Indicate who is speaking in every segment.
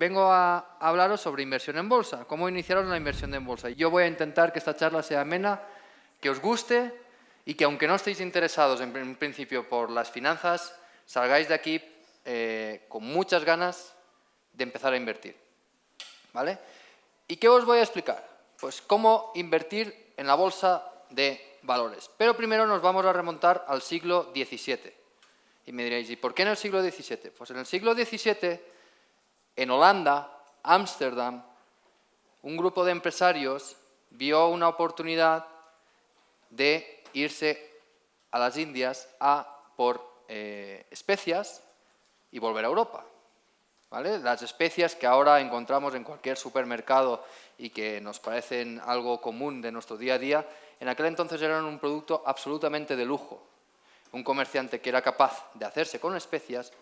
Speaker 1: vengo a hablaros sobre inversión en bolsa, cómo iniciaros la inversión en bolsa. Yo voy a intentar que esta charla sea amena, que os guste y que aunque no estéis interesados en principio por las finanzas, salgáis de aquí eh, con muchas ganas de empezar a invertir. ¿Vale? ¿Y qué os voy a explicar? Pues cómo invertir en la bolsa de valores. Pero primero nos vamos a remontar al siglo XVII. Y me diréis, ¿y por qué en el siglo XVII? Pues en el siglo XVII, en Holanda, Ámsterdam, un grupo de empresarios vio una oportunidad de irse a las Indias a por eh, especias y volver a Europa. Las especias que ahora encontramos en cualquier supermercado y que nos parecen algo común de nuestro día a día, en aquel entonces eran un producto absolutamente de lujo. Un comerciante que era capaz de hacerse con especias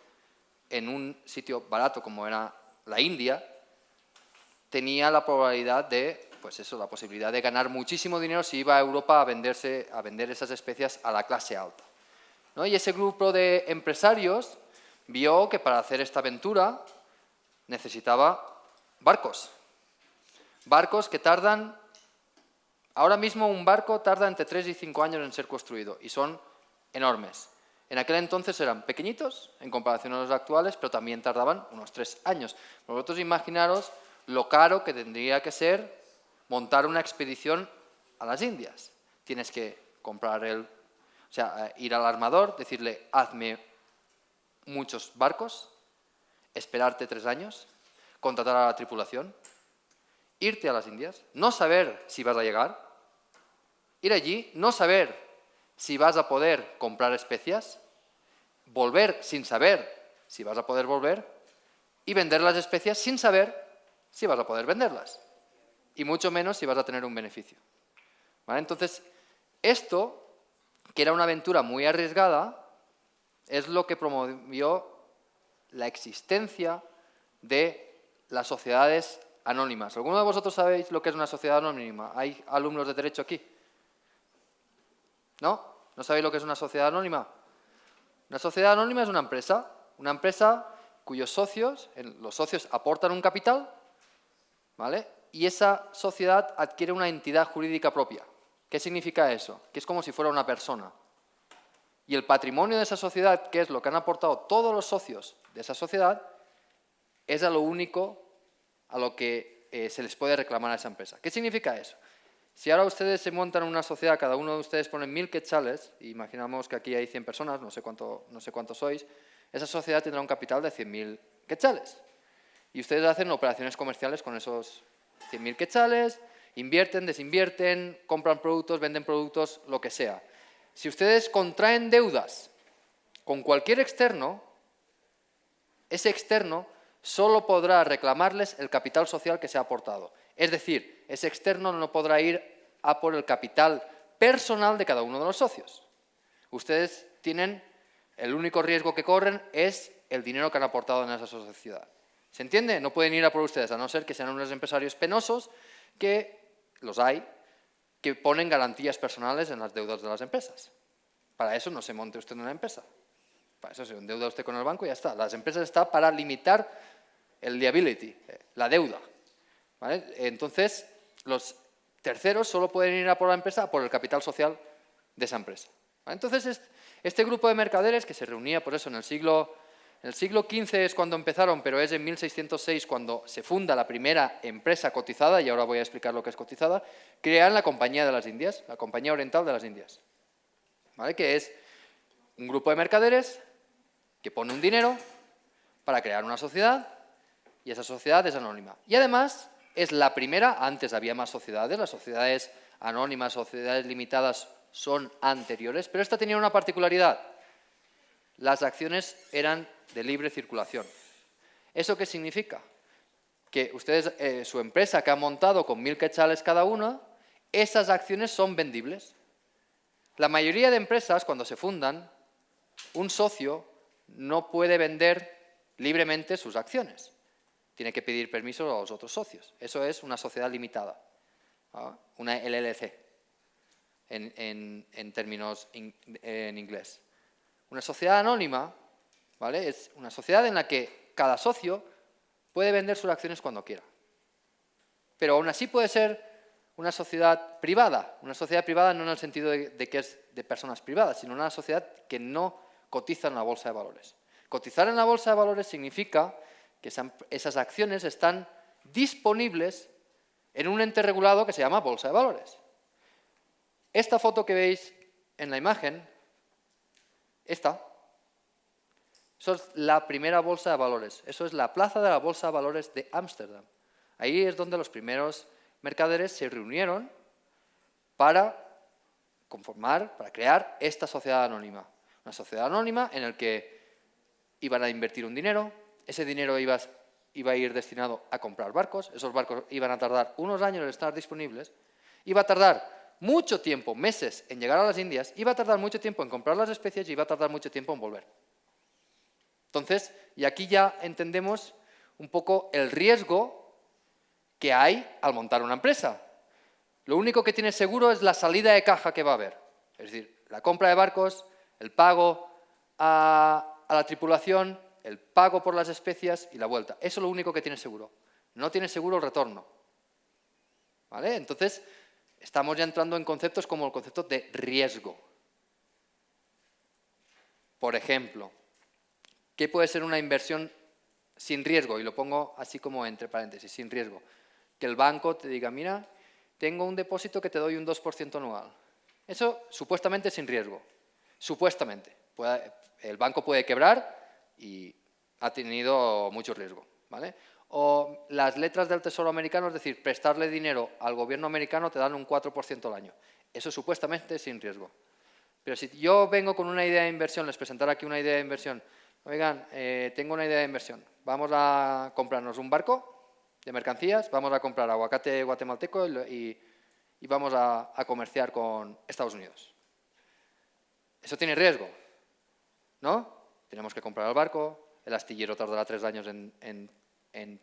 Speaker 1: en un sitio barato como era la India, tenía la probabilidad de, pues eso, la posibilidad de ganar muchísimo dinero si iba a Europa a, venderse, a vender esas especias a la clase alta. ¿no? Y ese grupo de empresarios vio que para hacer esta aventura necesitaba barcos. Barcos que tardan Ahora mismo un barco tarda entre 3 y 5 años en ser construido y son enormes. En aquel entonces eran pequeñitos en comparación a los actuales, pero también tardaban unos 3 años. Vosotros imaginaros lo caro que tendría que ser montar una expedición a las Indias. Tienes que comprar el... O sea, eh, ir al armador, decirle, hazme muchos barcos, esperarte tres años, contratar a la tripulación, irte a las Indias, no saber si vas a llegar, Ir allí, no saber si vas a poder comprar especias, volver sin saber si vas a poder volver y vender las especias sin saber si vas a poder venderlas y mucho menos si vas a tener un beneficio. Entonces, esto, que era una aventura muy arriesgada, es lo que promovió la existencia de las sociedades anónimas. ¿Alguno de vosotros sabéis lo que es una sociedad anónima? ¿Hay alumnos de derecho aquí? ¿No? ¿No sabéis lo que es una sociedad anónima? Una sociedad anónima es una empresa, una empresa cuyos socios, los socios aportan un capital, ¿vale? Y esa sociedad adquiere una entidad jurídica propia. ¿Qué significa eso? Que es como si fuera una persona. Y el patrimonio de esa sociedad, que es lo que han aportado todos los socios de esa sociedad, es a lo único a lo que eh, se les puede reclamar a esa empresa. ¿Qué significa eso? Si ahora ustedes se montan una sociedad, cada uno de ustedes pone mil quetzales, imaginamos que aquí hay 100 personas, no sé cuánto, no sé cuántos sois, esa sociedad tendrá un capital de 100.000 quetzales. Y ustedes hacen operaciones comerciales con esos 100.000 quetzales, invierten, desinvierten, compran productos, venden productos, lo que sea. Si ustedes contraen deudas con cualquier externo, ese externo solo podrá reclamarles el capital social que se ha aportado. Es decir, ese externo no podrá ir a por el capital personal de cada uno de los socios. Ustedes tienen, el único riesgo que corren es el dinero que han aportado en esa sociedad. ¿Se entiende? No pueden ir a por ustedes, a no ser que sean unos empresarios penosos, que los hay, que ponen garantías personales en las deudas de las empresas. Para eso no se monte usted en una empresa. Para eso se endeuda usted con el banco y ya está. Las empresas están para limitar el liability, eh, la deuda. Entonces, los terceros solo pueden ir a por la empresa por el capital social de esa empresa. Entonces, este grupo de mercaderes que se reunía por eso en el siglo en el siglo XV es cuando empezaron, pero es en 1606 cuando se funda la primera empresa cotizada, y ahora voy a explicar lo que es cotizada, crean la Compañía de las Indias, la Compañía Oriental de las Indias, ¿vale? que es un grupo de mercaderes que pone un dinero para crear una sociedad, y esa sociedad es anónima. Y además es la primera, antes había más sociedades, las sociedades anónimas, sociedades limitadas son anteriores, pero esta tenía una particularidad. Las acciones eran de libre circulación. ¿Eso qué significa? Que ustedes, eh, su empresa que ha montado con mil quetzales cada una, esas acciones son vendibles. La mayoría de empresas, cuando se fundan, un socio no puede vender libremente sus acciones tiene que pedir permiso a los otros socios. Eso es una sociedad limitada, una LLC, en, términos en inglés. Una sociedad anónima ¿vale? es una sociedad en la que cada socio puede vender sus acciones cuando quiera. Pero aún así puede ser una sociedad privada. Una sociedad privada no en el sentido de, que es de personas privadas, sino una sociedad que no cotiza en la bolsa de valores. Cotizar en la bolsa de valores significa que esas acciones están disponibles en un ente regulado que se llama bolsa de valores. Esta foto que veis en la imagen, esta, es la primera bolsa de valores. Eso es la plaza de la bolsa de valores de Ámsterdam. Ahí es donde los primeros mercaderes se reunieron para conformar, para crear esta sociedad anónima. Una sociedad anónima en la que iban a invertir un dinero, ese dinero iba, a ir destinado a comprar barcos, esos barcos iban a tardar unos años en estar disponibles, iba a tardar mucho tiempo, meses, en llegar a las Indias, iba a tardar mucho tiempo en comprar las especies y iba a tardar mucho tiempo en volver. Entonces, y aquí ya entendemos un poco el riesgo que hay al montar una empresa. Lo único que tiene seguro es la salida de caja que va a haber. Es decir, la compra de barcos, el pago a la tripulación, el pago por las especias y la vuelta. Eso es lo único que tiene seguro. No tiene seguro el retorno. ¿Vale? Entonces, estamos ya entrando en conceptos como el concepto de riesgo. Por ejemplo, ¿qué puede ser una inversión sin riesgo? Y lo pongo así como entre paréntesis, sin riesgo. Que el banco te diga, mira, tengo un depósito que te doy un 2% anual. Eso supuestamente sin riesgo. Supuestamente. el banco puede quebrar y ha tenido mucho riesgo. ¿vale? O las letras del Tesoro americano, es decir, prestarle dinero al gobierno americano te dan un 4% al año. Eso supuestamente sin riesgo. Pero si yo vengo con una idea de inversión, les presentaré aquí una idea de inversión, oigan, eh, tengo una idea de inversión, vamos a comprarnos un barco de mercancías, vamos a comprar aguacate guatemalteco y, vamos a, comerciar con Estados Unidos. Eso tiene riesgo, ¿no? Tenemos que comprar el barco, el astillero tardará tres años en,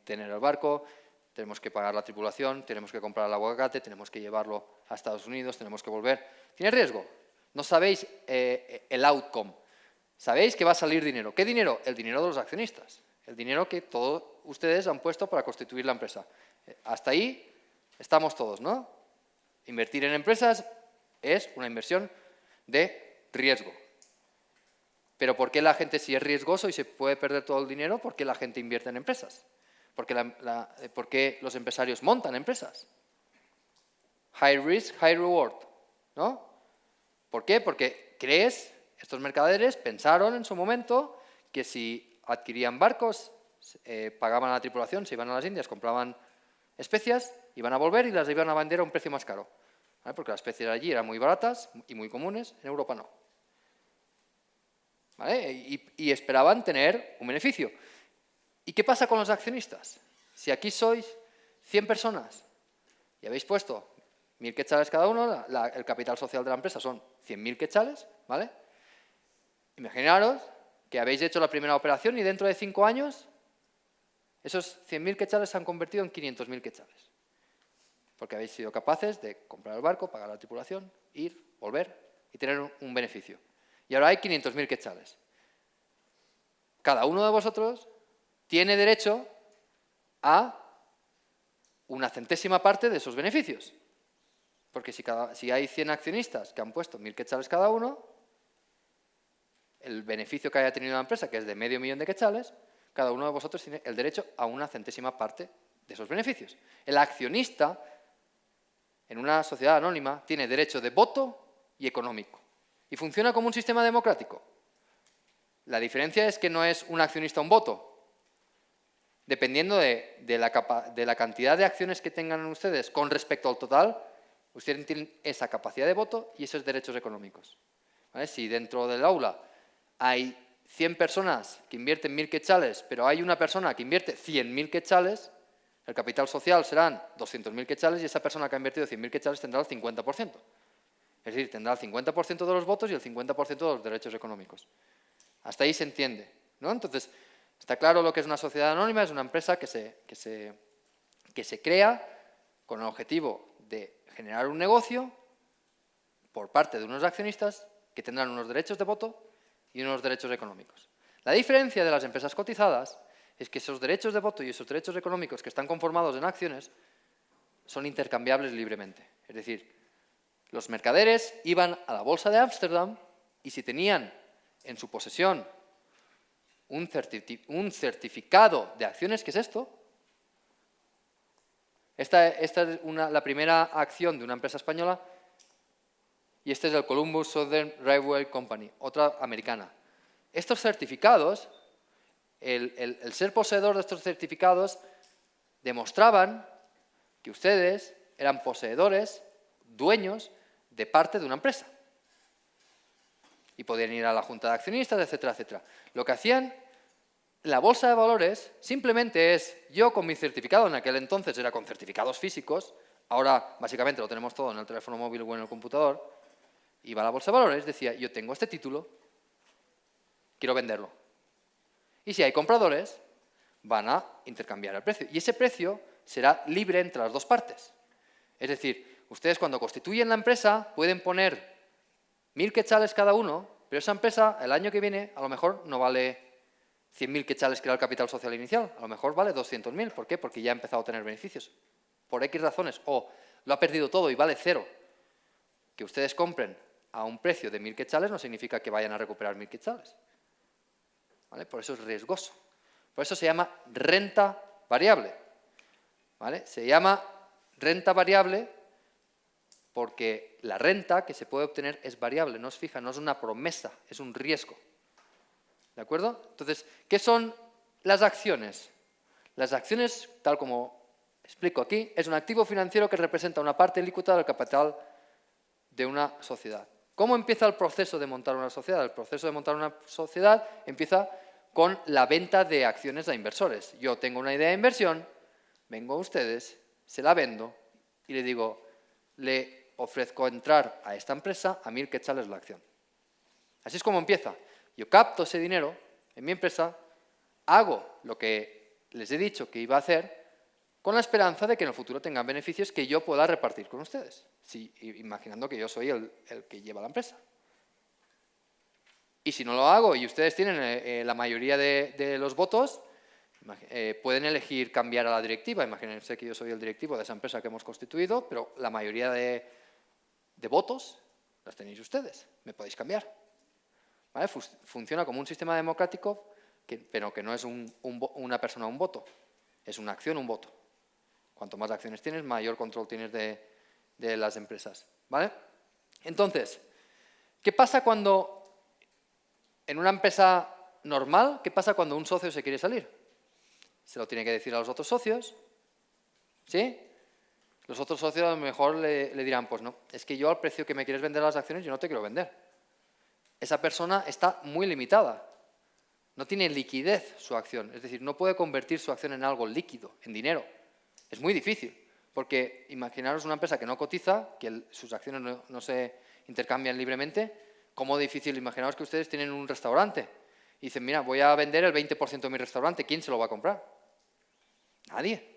Speaker 1: tener el barco, tenemos que pagar la tripulación, tenemos que comprar el aguacate, tenemos que llevarlo a Estados Unidos, tenemos que volver. Tiene riesgo. No sabéis eh, el outcome. Sabéis que va a salir dinero. ¿Qué dinero? El dinero de los accionistas. El dinero que todos ustedes han puesto para constituir la empresa. Eh, hasta ahí estamos todos, ¿no? Invertir en empresas es una inversión de riesgo. Pero ¿por qué la gente, si es riesgoso y se puede perder todo el dinero, por qué la gente invierte en empresas? ¿Por qué, eh, ¿por qué los empresarios montan empresas? High risk, high reward, ¿no? ¿Por qué? Porque crees, estos mercaderes pensaron en su momento que si adquirían barcos, eh, pagaban a la tripulación, se iban a las Indias, compraban especias, iban a volver y las iban a vender a un precio más caro. Porque las especias allí eran muy baratas y muy comunes, en Europa no. Y, esperaban tener un beneficio. ¿Y qué pasa con los accionistas? Si aquí sois 100 personas y habéis puesto 1.000 quetzales cada uno, el capital social de la empresa son 100.000 quetzales, ¿vale? Imaginaros que habéis hecho la primera operación y dentro de cinco años esos 100.000 quetzales se han convertido en 500.000 quetzales. Porque habéis sido capaces de comprar el barco, pagar la tripulación, ir, volver y tener un, beneficio. Y ahora hay 500.000 quetzales. Cada uno de vosotros tiene derecho a una centésima parte de esos beneficios. Porque si, hay 100 accionistas que han puesto 1.000 quetzales cada uno, el beneficio que haya tenido la empresa, que es de medio millón de quetzales, cada uno de vosotros tiene el derecho a una centésima parte de esos beneficios. El accionista, en una sociedad anónima, tiene derecho de voto y económico. Y funciona como un sistema democrático. La diferencia es que no es un accionista un voto. Dependiendo de, la, de la cantidad de acciones que tengan ustedes con respecto al total, ustedes tienen esa capacidad de voto y esos derechos económicos. Si dentro del aula hay 100 personas que invierten 1.000 quetzales, pero hay una persona que invierte 100.000 quetzales, el capital social serán 200.000 quetzales y esa persona que ha invertido 100.000 quetzales tendrá el 50%. Es decir, tendrá el 50% de los votos y el 50% de los derechos económicos. Hasta ahí se entiende. ¿no? Entonces, está claro lo que es una sociedad anónima, es una empresa que se, que se, que se crea con el objetivo de generar un negocio por parte de unos accionistas que tendrán unos derechos de voto y unos derechos económicos. La diferencia de las empresas cotizadas es que esos derechos de voto y esos derechos económicos que están conformados en acciones son intercambiables libremente. Es decir, los mercaderes iban a la bolsa de Ámsterdam y si tenían en su posesión un, certificado de acciones, ¿qué es esto? Esta, es la primera acción de una empresa española y este es el Columbus Southern Railway Company, otra americana. Estos certificados, el ser poseedor de estos certificados, demostraban que ustedes eran poseedores, dueños de parte de una empresa. Y podían ir a la junta de accionistas, etcétera, etcétera. Lo que hacían la bolsa de valores simplemente es, yo con mi certificado, en aquel entonces era con certificados físicos, ahora básicamente lo tenemos todo en el teléfono móvil o en el computador, iba a la bolsa de valores, decía, yo tengo este título, quiero venderlo. Y si hay compradores, van a intercambiar el precio. Y ese precio será libre entre las dos partes. Es decir, ustedes cuando constituyen la empresa pueden poner mil quetzales cada uno, pero esa empresa el año que viene a lo mejor no vale 100.000 quetzales que era el capital social inicial, a lo mejor vale 200.000. ¿Por qué? Porque ya ha empezado a tener beneficios. Por X razones. O lo ha perdido todo y vale cero. Que ustedes compren a un precio de mil quetzales no significa que vayan a recuperar mil quetzales. ¿Vale? Por eso es riesgoso. Por eso se llama renta variable. Se llama renta variable porque la renta que se puede obtener es variable, no es fija, no es una promesa, es un riesgo. ¿De acuerdo? Entonces, ¿qué son las acciones? Las acciones, tal como explico aquí, es un activo financiero que representa una parte líquida del capital de una sociedad. ¿Cómo empieza el proceso de montar una sociedad? El proceso de montar una sociedad empieza con la venta de acciones a inversores. Yo tengo una idea de inversión, vengo a ustedes, se la vendo y le digo, le ofrezco entrar a esta empresa a mil quetzales la acción. Así es como empieza. Yo capto ese dinero en mi empresa, hago lo que les he dicho que iba a hacer, con la esperanza de que en el futuro tengan beneficios que yo pueda repartir con ustedes, imaginando que yo soy el, que lleva la empresa. Y si no lo hago y ustedes tienen eh, eh, la mayoría de los votos, eh, pueden elegir cambiar a la directiva, imagínense que yo soy el directivo de esa empresa que hemos constituido, pero la mayoría de, votos las tenéis ustedes, me podéis cambiar. Funciona como un sistema democrático, pero que no es una persona un voto, es una acción un voto. Cuanto más acciones tienes, mayor control tienes de, de las empresas. ¿vale? Entonces, ¿qué pasa cuando en una empresa normal, qué pasa cuando un socio se quiere salir? se lo tiene que decir a los otros socios, ¿sí? Los otros socios a lo mejor le, dirán, pues no, es que yo al precio que me quieres vender las acciones yo no te quiero vender. Esa persona está muy limitada, no tiene liquidez su acción, es decir, no puede convertir su acción en algo líquido, en dinero. Es muy difícil, porque imaginaros una empresa que no cotiza, que sus acciones no, se intercambian libremente, ¿cómo difícil? Imaginaos que ustedes tienen un restaurante y dicen, mira, voy a vender el 20% de mi restaurante, ¿quién se lo va a comprar? Nadie.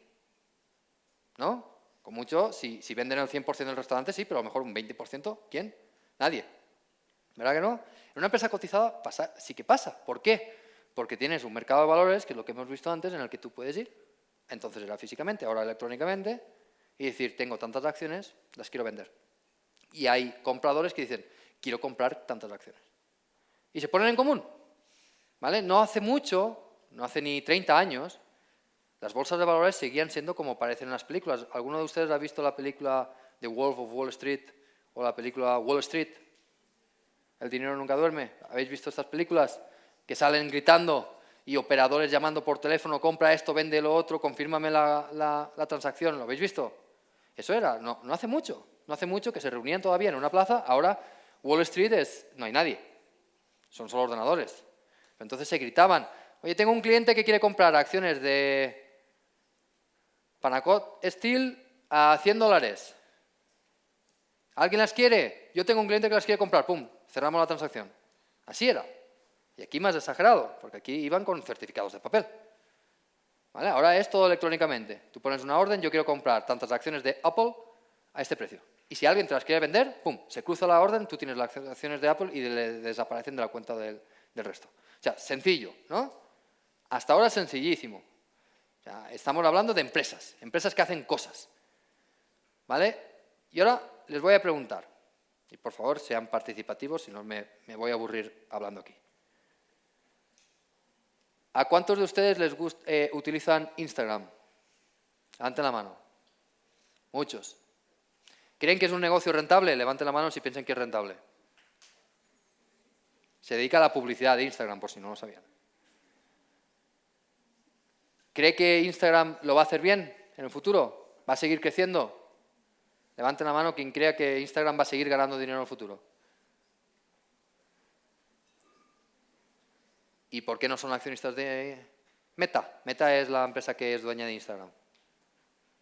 Speaker 1: ¿No? Con mucho, si, venden el 100% del restaurante, sí, pero a lo mejor un 20%, ¿quién? Nadie. ¿Verdad que no? En una empresa cotizada pasa, sí que pasa. ¿Por qué? Porque tienes un mercado de valores, que es lo que hemos visto antes, en el que tú puedes ir, entonces era físicamente, ahora electrónicamente, y decir, tengo tantas acciones, las quiero vender. Y hay compradores que dicen, quiero comprar tantas acciones. Y se ponen en común. ¿Vale? No hace mucho, no hace ni 30 años, las bolsas de valores seguían siendo como parecen en las películas. ¿Alguno de ustedes ha visto la película The Wolf of Wall Street o la película Wall Street? El dinero nunca duerme. ¿Habéis visto estas películas? Que salen gritando y operadores llamando por teléfono, compra esto, vende lo otro, confírmame la, transacción. ¿Lo habéis visto? Eso era, no, no hace mucho. No hace mucho que se reunían todavía en una plaza, ahora Wall Street es, no hay nadie. Son solo ordenadores. Entonces se gritaban, oye, tengo un cliente que quiere comprar acciones de Panacot Steel a 100 dólares. ¿Alguien las quiere? Yo tengo un cliente que las quiere comprar. Pum, cerramos la transacción. Así era. Y aquí más exagerado, porque aquí iban con certificados de papel. Ahora es todo electrónicamente. Tú pones una orden, yo quiero comprar tantas acciones de Apple a este precio. Y si alguien te las quiere vender, pum, se cruza la orden, tú tienes las acciones de Apple y le desaparecen de la cuenta del, del resto. O sea, sencillo, ¿no? Hasta ahora es estamos hablando de empresas, empresas que hacen cosas. ¿Vale? Y ahora les voy a preguntar, y por favor sean participativos, si no me, voy a aburrir hablando aquí. ¿A cuántos de ustedes les eh, utilizan Instagram? Levanten la mano. Muchos. ¿Creen que es un negocio rentable? Levanten la mano si piensan que es rentable. Se dedica a la publicidad de Instagram, por si no lo sabían. ¿Cree que Instagram lo va a hacer bien en el futuro? ¿Va a seguir creciendo? Levanten la mano quien crea que Instagram va a seguir ganando dinero en el futuro. ¿Y por qué no son accionistas de Meta? Meta es la empresa que es dueña de Instagram.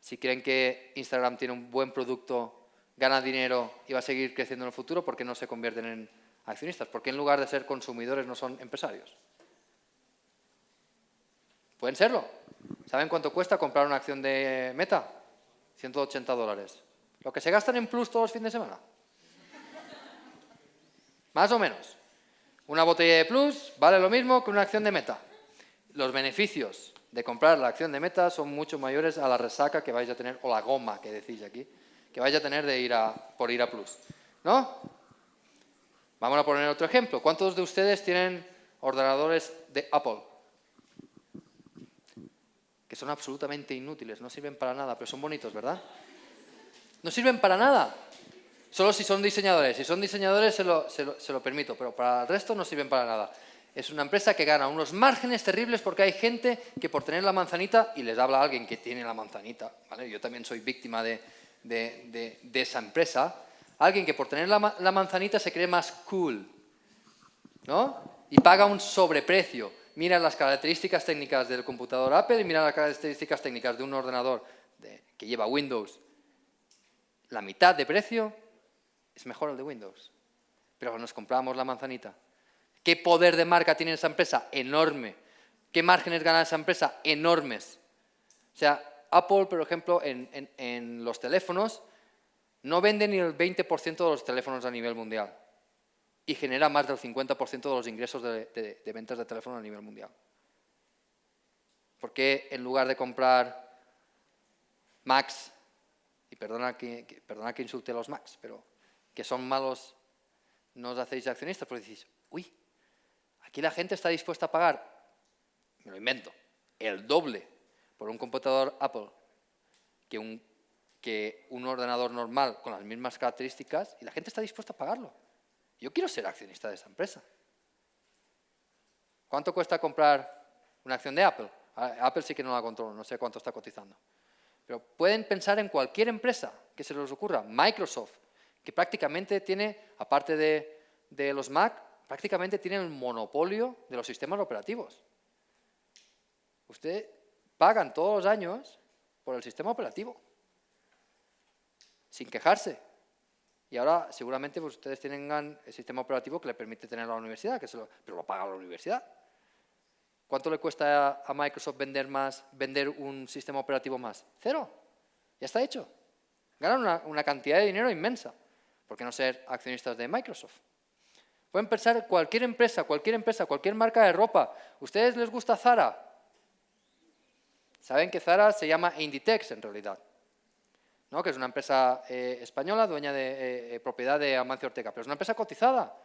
Speaker 1: Si creen que Instagram tiene un buen producto, gana dinero y va a seguir creciendo en el futuro, ¿por qué no se convierten en accionistas? ¿Por qué en lugar de ser consumidores no son empresarios? Pueden serlo. ¿Saben cuánto cuesta comprar una acción de Meta? 180 dólares. ¿Lo que se gastan en Plus todos los fines de semana? Más o menos. Una botella de Plus vale lo mismo que una acción de Meta. Los beneficios de comprar la acción de Meta son mucho mayores a la resaca que vais a tener, o la goma que decís aquí, que vais a tener de ir a, por ir a Plus. ¿No? Vamos a poner otro ejemplo. ¿Cuántos de ustedes tienen ordenadores de Apple? Son absolutamente inútiles, no sirven para nada, pero son bonitos, ¿verdad? No sirven para nada. Solo si son diseñadores. Si son diseñadores se lo, permito, pero para el resto no sirven para nada. Es una empresa que gana unos márgenes terribles porque hay gente que por tener la manzanita, y les habla alguien que tiene la manzanita, ¿vale? yo también soy víctima de, esa empresa, alguien que por tener la, la, manzanita se cree más cool, ¿no? Y paga un sobreprecio. Mira las características técnicas del computador Apple y mira las características técnicas de un ordenador que lleva Windows la mitad de precio, es mejor el de Windows. Pero nos compramos la manzanita. ¿Qué poder de marca tiene esa empresa? Enorme. ¿Qué márgenes gana esa empresa? Enormes. O sea, Apple, por ejemplo, en, los teléfonos, no vende ni el 20% de los teléfonos a nivel mundial y genera más del 50% de los ingresos de, ventas de teléfonos a nivel mundial. ¿Por qué en lugar de comprar Macs y perdona que, insulte a los Macs, pero que son malos, no os hacéis accionistas, porque decís, uy, aquí la gente está dispuesta a pagar, me lo invento, el doble por un computador Apple que un ordenador normal con las mismas características y la gente está dispuesta a pagarlo. Yo quiero ser accionista de esa empresa. ¿Cuánto cuesta comprar una acción de Apple? Apple sí que no la controlo, no sé cuánto está cotizando. Pero pueden pensar en cualquier empresa que se les ocurra. Microsoft, que prácticamente tiene, aparte de, los Mac, prácticamente tiene el monopolio de los sistemas operativos. Usted pagan todos los años por el sistema operativo, sin quejarse. Y ahora seguramente pues, ustedes tienen el sistema operativo que le permite tener la universidad, que pero lo paga la universidad. ¿Cuánto le cuesta a Microsoft vender más, vender un sistema operativo más? Cero. Ya está hecho. Ganan una, cantidad de dinero inmensa. ¿Por qué no ser accionistas de Microsoft? Pueden pensar cualquier empresa, cualquier empresa, cualquier marca de ropa. ¿Ustedes les gusta Zara? Saben que Zara se llama Inditex en realidad. ¿No? Que es una empresa eh, española, dueña de eh, eh, propiedad de Amancio Ortega. Pero es una empresa cotizada.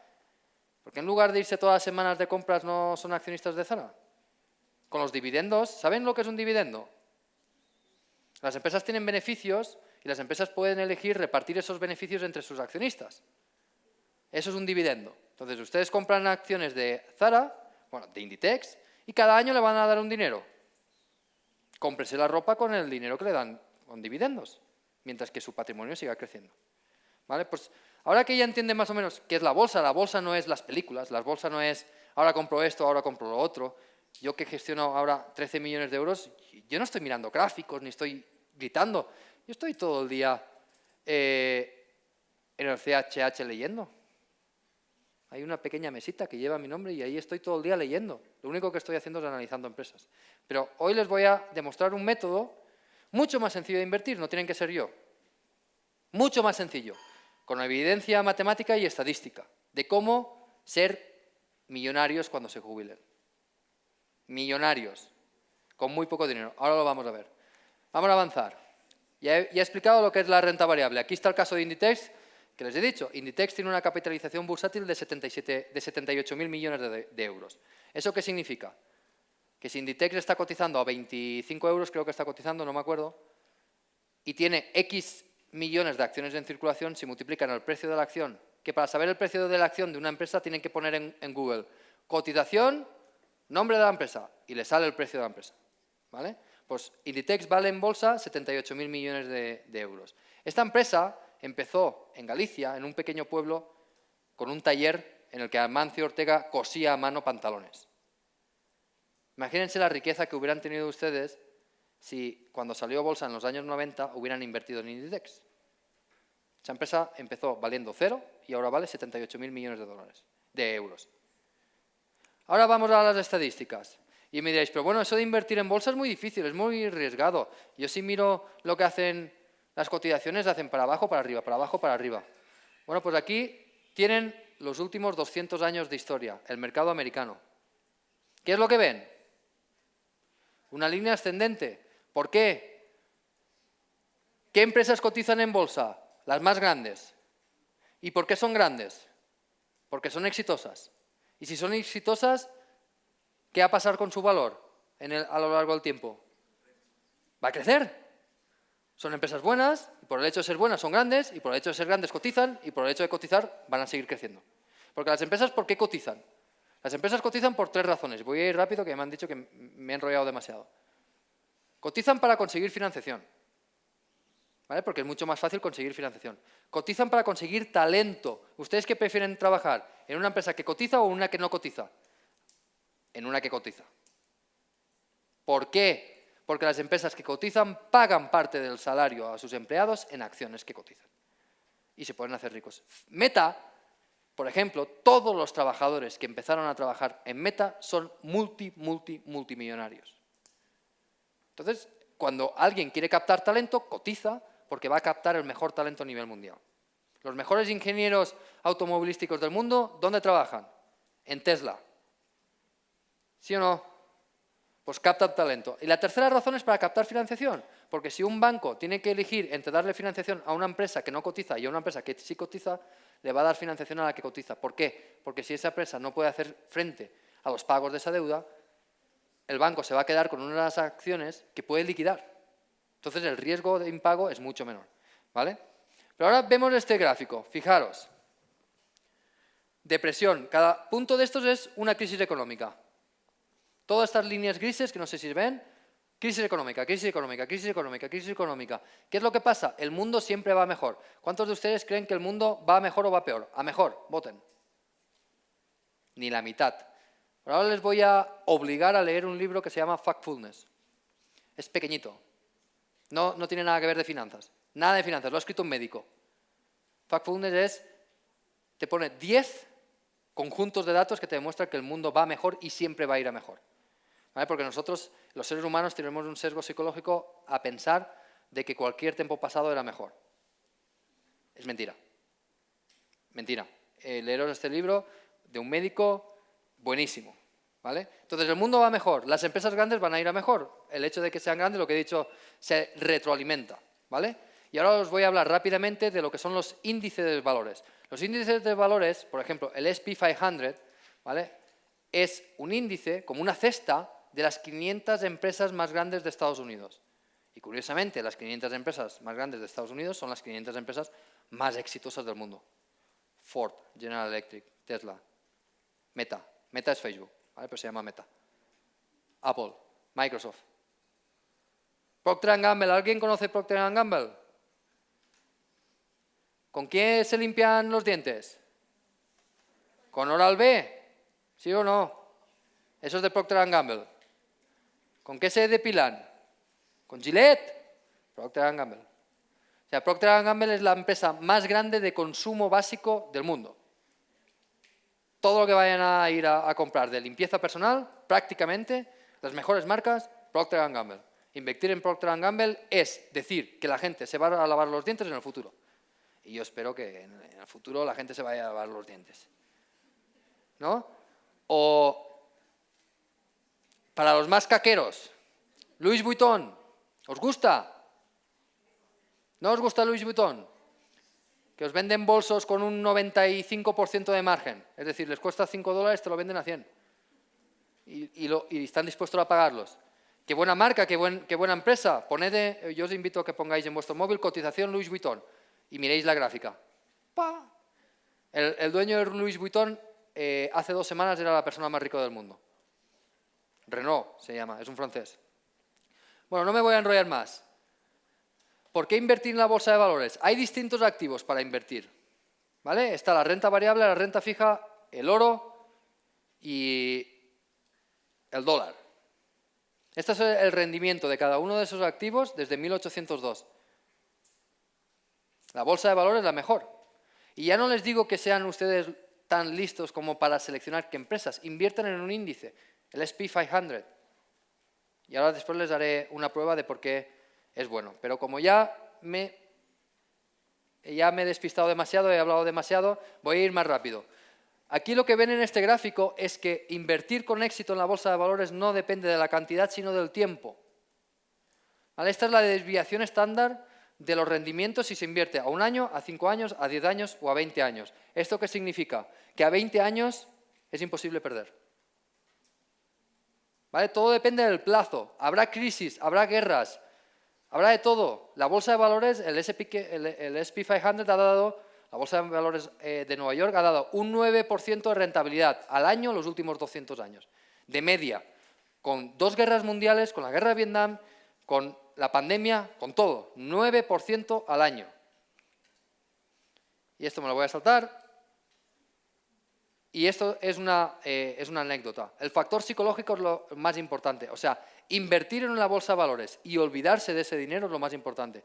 Speaker 1: ¿Por qué en lugar de irse todas las semanas de compras no son accionistas de Zara? con los dividendos, ¿saben lo que es un dividendo? Las empresas tienen beneficios y las empresas pueden elegir repartir esos beneficios entre sus accionistas. Eso es un dividendo. Entonces, ustedes compran acciones de Zara, bueno, de Inditex, y cada año le van a dar un dinero. Cómprese la ropa con el dinero que le dan con dividendos, mientras que su patrimonio siga creciendo. ¿Vale? Pues ahora que ya entienden más o menos qué es la bolsa, la bolsa no es las películas, la bolsa no es ahora compro esto, ahora compro lo otro, yo que gestiono ahora 13 millones de euros, yo no estoy mirando gráficos ni estoy gritando. Yo estoy todo el día eh, en el CHH leyendo. Hay una pequeña mesita que lleva mi nombre y ahí estoy todo el día leyendo. Lo único que estoy haciendo es analizando empresas. Pero hoy les voy a demostrar un método mucho más sencillo de invertir, no tienen que ser yo. Mucho más sencillo, con evidencia matemática y estadística, de cómo ser millonarios cuando se jubilen. millonarios, con muy poco dinero. Ahora lo vamos a ver. Vamos a avanzar. Ya he, explicado lo que es la renta variable. Aquí está el caso de Inditex, que les he dicho. Inditex tiene una capitalización bursátil de, 77, de 78.000 millones de, de euros. ¿Eso qué significa? Que si Inditex está cotizando a 25 euros, creo que está cotizando, no me acuerdo, y tiene X millones de acciones en circulación, si multiplican el precio de la acción, que para saber el precio de la acción de una empresa tienen que poner en, Google cotización, nombre de la empresa, y le sale el precio de la empresa. ¿vale? Pues Inditex vale en bolsa 78.000 millones de, de euros. Esta empresa empezó en Galicia, en un pequeño pueblo, con un taller en el que Amancio Ortega cosía a mano pantalones. Imagínense la riqueza que hubieran tenido ustedes si cuando salió bolsa en los años 90 hubieran invertido en Inditex. Esa empresa empezó valiendo cero y ahora vale 78.000 millones de dólares, de euros. Ahora vamos a las estadísticas. Y me diréis, pero bueno, eso de invertir en bolsa es muy difícil, es muy arriesgado. Yo sí miro lo que hacen las cotizaciones, hacen para abajo, para arriba, para abajo, para arriba. Bueno, pues aquí tienen los últimos 200 años de historia, el mercado americano. ¿Qué es lo que ven? Una línea ascendente. ¿Por qué? ¿Qué empresas cotizan en bolsa? Las más grandes. ¿Y por qué son grandes? Porque son exitosas. Y si son exitosas, ¿qué va a pasar con su valor a lo largo del tiempo? Va a crecer. Son empresas buenas, y por el hecho de ser buenas son grandes, y por el hecho de ser grandes cotizan, y por el hecho de cotizar van a seguir creciendo. Porque las empresas, ¿por qué cotizan? Las empresas cotizan por tres razones. Voy a ir rápido, que me han dicho que me he enrollado demasiado. Cotizan para conseguir financiación, ¿vale? porque es mucho más fácil conseguir financiación. Cotizan para conseguir talento. ¿Ustedes qué prefieren trabajar? ¿En una empresa que cotiza o en una que no cotiza? En una que cotiza. ¿Por qué? Porque las empresas que cotizan pagan parte del salario a sus empleados en acciones que cotizan. Y se pueden hacer ricos. Meta, por ejemplo, todos los trabajadores que empezaron a trabajar en Meta son multi, multi, multimillonarios. Entonces, cuando alguien quiere captar talento, cotiza porque va a captar el mejor talento a nivel mundial. Los mejores ingenieros automovilísticos del mundo, ¿dónde trabajan? En Tesla. ¿Sí o no? Pues captan talento. Y la tercera razón es para captar financiación, porque si un banco tiene que elegir entre darle financiación a una empresa que no cotiza y a una empresa que sí cotiza, le va a dar financiación a la que cotiza. ¿Por qué? Porque si esa empresa no puede hacer frente a los pagos de esa deuda, el banco se va a quedar con unas acciones que puede liquidar. Entonces el riesgo de impago es mucho menor. ¿vale? Pero ahora vemos este gráfico. Fijaros. Depresión. Cada punto de estos es una crisis económica. Todas estas líneas grises, que no sé si ven, crisis económica, crisis económica, crisis económica, crisis económica. ¿Qué es lo que pasa? El mundo siempre va mejor. ¿Cuántos de ustedes creen que el mundo va mejor o va peor? A mejor, voten. Ni la mitad. Ahora les voy a obligar a leer un libro que se llama Factfulness. Es pequeñito. No, no tiene nada que ver de finanzas. Nada de finanzas, lo ha escrito un médico. Factfulness es, te pone 10 conjuntos de datos que te demuestran que el mundo va mejor y siempre va a ir a mejor. Porque nosotros, los seres humanos, tenemos un sesgo psicológico a pensar de que cualquier tiempo pasado era mejor. Es mentira. Mentira. Eh, leeros este libro de un médico buenísimo. ¿vale? Entonces el mundo va mejor, las empresas grandes van a ir a mejor. El hecho de que sean grandes, lo que he dicho, se retroalimenta. ¿vale? Y ahora os voy a hablar rápidamente de lo que son los índices de valores. Los índices de valores, por ejemplo, el SP500, ¿vale? es un índice, como una cesta, de las 500 empresas más grandes de Estados Unidos. Y curiosamente, las 500 empresas más grandes de Estados Unidos son las 500 empresas más exitosas del mundo. Ford, General Electric, Tesla, Meta, Meta es Facebook, pero se llama Meta. Apple, Microsoft. Procter Gamble, ¿alguien conoce Procter Gamble? ¿Con qué se limpian los dientes? ¿Con Oral B? ¿Sí o no? Eso es de Procter Gamble. ¿Con qué se depilan? ¿Con Gillette? Procter Gamble. O sea, Procter Gamble es la empresa más grande de consumo básico del mundo todo lo que vayan a ir a, comprar de limpieza personal, prácticamente, las mejores marcas, Procter Gamble. Invertir en Procter Gamble es decir que la gente se va a lavar los dientes en el futuro. Y yo espero que en el futuro la gente se vaya a lavar los dientes. ¿No? O Para los más caqueros, Louis Vuitton, ¿os gusta? ¿No os gusta Louis Vuitton? Que os venden bolsos con un 95% de margen, es decir, les cuesta 5 dólares, te lo venden a 100. Y, y están dispuestos a pagarlos. Qué buena marca, qué, buen, qué buena empresa. Poned, eh, yo os invito a que pongáis en vuestro móvil cotización Louis Vuitton y miréis la gráfica. El, dueño de Louis Vuitton eh, hace dos semanas era la persona más rica del mundo. Renault se llama, es un francés. Bueno, no me voy a enrollar más. ¿Por qué invertir en la bolsa de valores? Hay distintos activos para invertir. ¿vale? Está la renta variable, la renta fija, el oro y el dólar. Este es el rendimiento de cada uno de esos activos desde 1802. La bolsa de valores es la mejor. Y ya no les digo que sean ustedes tan listos como para seleccionar qué empresas. Inviertan en un índice, el SP500. Y ahora después les daré una prueba de por qué es bueno. Pero como ya me, ya me he despistado demasiado, he hablado demasiado, voy a ir más rápido. Aquí lo que ven en este gráfico es que invertir con éxito en la bolsa de valores no depende de la cantidad, sino del tiempo. Esta es la desviación estándar de los rendimientos si se invierte a un año, a cinco años, a diez años o a veinte años. ¿Esto qué significa? Que a veinte años es imposible perder. Todo depende del plazo. Habrá crisis, habrá guerras, habrá de todo. La bolsa de valores, el SP, el SP 500 ha dado la Bolsa de Valores eh, de Nueva York ha dado un 9% de rentabilidad al año los últimos 200 años, de media, con dos guerras mundiales, con la guerra de Vietnam, con la pandemia, con todo, 9% al año. Y esto me lo voy a saltar. Y esto es una, eh, es una anécdota. El factor psicológico es lo más importante. O sea, invertir en una bolsa de valores y olvidarse de ese dinero es lo más importante.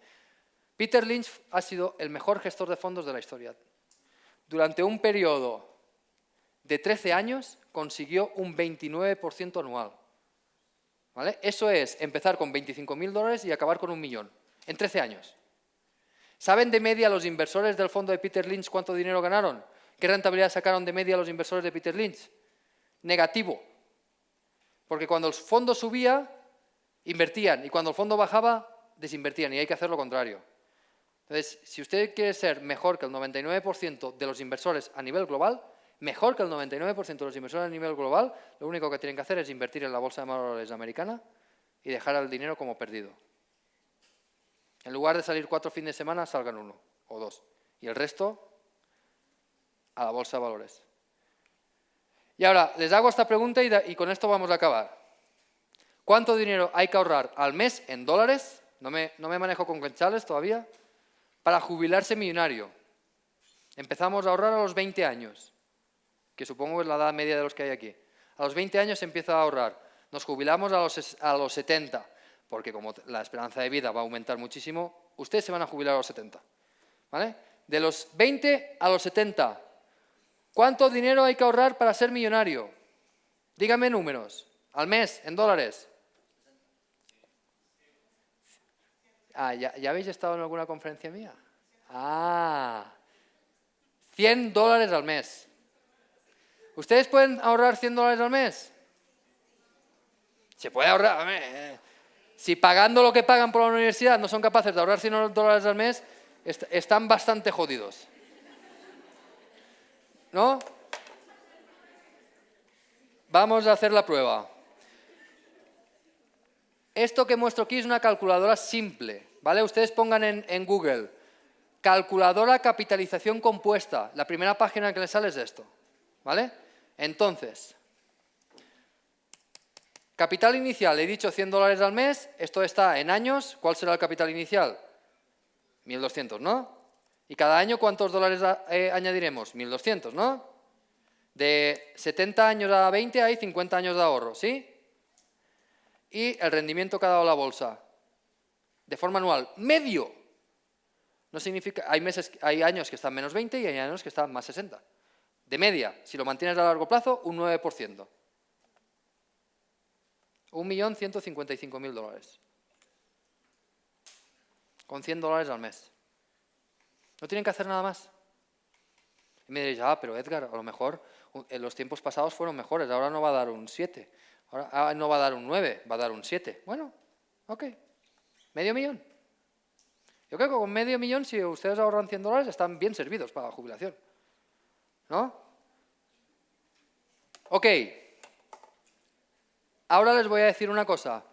Speaker 1: Peter Lynch ha sido el mejor gestor de fondos de la historia. Durante un periodo de 13 años consiguió un 29% anual. ¿Vale? Eso es empezar con 25.000 dólares y acabar con un millón, en 13 años. ¿Saben de media los inversores del fondo de Peter Lynch cuánto dinero ganaron? ¿Qué rentabilidad sacaron de media los inversores de Peter Lynch? Negativo. Porque cuando el fondo subía, invertían, y cuando el fondo bajaba, desinvertían, y hay que hacer lo contrario. Entonces, si usted quiere ser mejor que el 99% de los inversores a nivel global, mejor que el 99% de los inversores a nivel global, lo único que tienen que hacer es invertir en la bolsa de valores americana y dejar el dinero como perdido. En lugar de salir cuatro fines de semana, salgan uno o dos. Y el resto a la bolsa de valores. Y ahora, les hago esta pregunta y, con esto vamos a acabar. ¿Cuánto dinero hay que ahorrar al mes en dólares? No me, no me manejo con quenchales todavía para jubilarse millonario. Empezamos a ahorrar a los 20 años, que supongo es la edad media de los que hay aquí. A los 20 años se empieza a ahorrar. Nos jubilamos a los, a los 70, porque como la esperanza de vida va a aumentar muchísimo, ustedes se van a jubilar a los 70. ¿vale? De los 20 a los 70, ¿cuánto dinero hay que ahorrar para ser millonario? Díganme números, al mes, en dólares. Ah, ¿ya, habéis estado en alguna conferencia mía? Ah, 100 dólares al mes. ¿Ustedes pueden ahorrar 100 dólares al mes? Se puede ahorrar. Eh. Si pagando lo que pagan por la universidad no son capaces de ahorrar 100 dólares al mes, están bastante jodidos. ¿No? Vamos a hacer la prueba. Esto que muestro aquí es una calculadora simple, ¿vale? Ustedes pongan en, Google, calculadora capitalización compuesta. La primera página que les sale es esto, ¿vale? Entonces, capital inicial, he dicho 100 dólares al mes, esto está en años, ¿cuál será el capital inicial? 1.200, ¿no? Y cada año, ¿cuántos dólares eh, añadiremos? 1.200, ¿no? De 70 años a 20 hay 50 años de ahorro, ¿sí? y el rendimiento que ha dado la bolsa de forma anual medio. No significa, hay, meses, hay años que están menos 20 y hay años que están más 60. De media, si lo mantienes a largo plazo, un 9%. 1.155.000 dólares. Con 100 dólares al mes. No tienen que hacer nada más. Y me diréis, ah, pero Edgar, a lo mejor en los tiempos pasados fueron mejores, ahora no va a dar un 7. Ahora ah, no va a dar un 9, va a dar un 7. Bueno, ok. Medio millón. Yo creo que con medio millón, si ustedes ahorran 100 dólares, están bien servidos para la jubilación. ¿No? Ok. Ahora les voy a decir una cosa.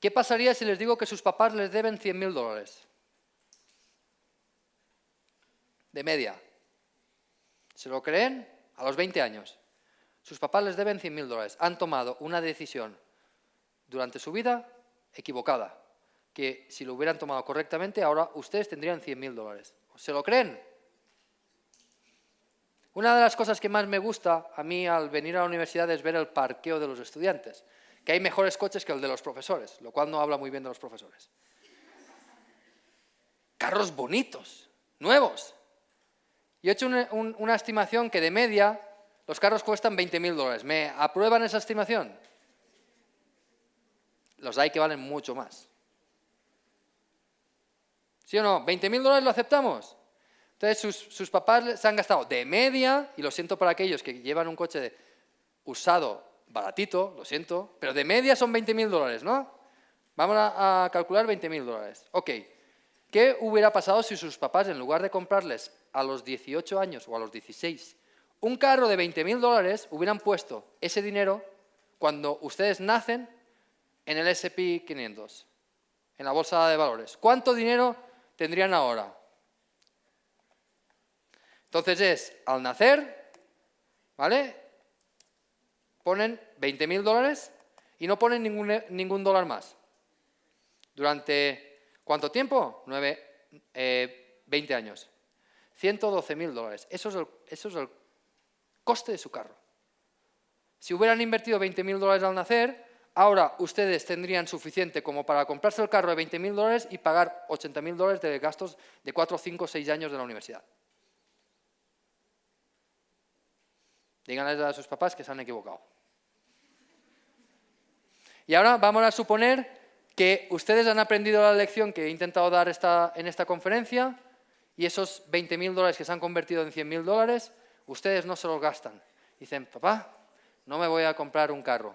Speaker 1: ¿Qué pasaría si les digo que sus papás les deben 100.000 dólares? De media. ¿Se lo creen? A los 20 años. Sus papás les deben 100.000 dólares. Han tomado una decisión durante su vida equivocada, que si lo hubieran tomado correctamente, ahora ustedes tendrían 100.000 dólares. ¿Se lo creen? Una de las cosas que más me gusta a mí al venir a la universidad es ver el parqueo de los estudiantes, que hay mejores coches que el de los profesores, lo cual no habla muy bien de los profesores. Carros bonitos, nuevos. Yo he hecho una, estimación que de media los carros cuestan 20.000 dólares. ¿Me aprueban esa estimación? Los hay que valen mucho más. ¿Sí o no? ¿20.000 dólares lo aceptamos? Entonces sus, papás se han gastado de media, y lo siento para aquellos que llevan un coche usado baratito, lo siento, pero de media son 20.000 dólares, ¿no? Vamos a, a calcular 20.000 dólares. Ok, ¿qué hubiera pasado si sus papás, en lugar de comprarles a los 18 años o a los 16 un carro de 20.000 dólares hubieran puesto ese dinero cuando ustedes nacen en el S&P 500, en la bolsa de valores. ¿Cuánto dinero tendrían ahora? Entonces es, al nacer, ¿vale? Ponen 20.000 dólares y no ponen ningún, ningún, dólar más. ¿Durante cuánto tiempo? 9, 20 eh, años. 112 mil dólares. Eso es, el, coste de su carro. Si hubieran invertido 20 mil dólares al nacer, ahora ustedes tendrían suficiente como para comprarse el carro de 20 mil dólares y pagar 80 mil dólares de gastos de 4, 5, 6 años de la universidad. Díganles a sus papás que se han equivocado. Y ahora vamos a suponer que ustedes han aprendido la lección que he intentado dar esta, en esta conferencia y esos 20.000 dólares que se han convertido en 100.000 dólares, ustedes no se los gastan. Dicen, papá, no me voy a comprar un carro.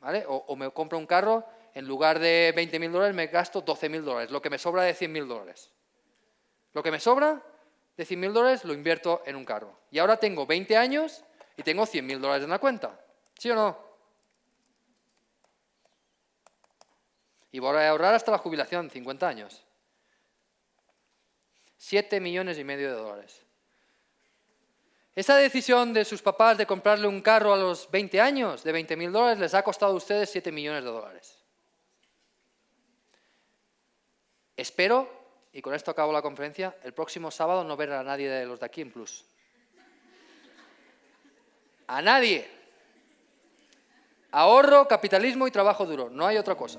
Speaker 1: ¿Vale? O, o me compro un carro, en lugar de 20.000 dólares me gasto 12.000 dólares, lo que me sobra de 100.000 dólares. Lo que me sobra de 100.000 dólares lo invierto en un carro. Y ahora tengo 20 años y tengo 100.000 dólares en la cuenta. ¿Sí o no? Y voy a ahorrar hasta la jubilación, 50 años. 7 millones y medio de dólares. Esa decisión de sus papás de comprarle un carro a los 20 años de 20.000 dólares les ha costado a ustedes 7 millones de dólares. Espero y con esto acabo la conferencia, el próximo sábado no ver a nadie de los de aquí en Plus. A nadie. Ahorro, capitalismo y trabajo duro, no hay otra cosa.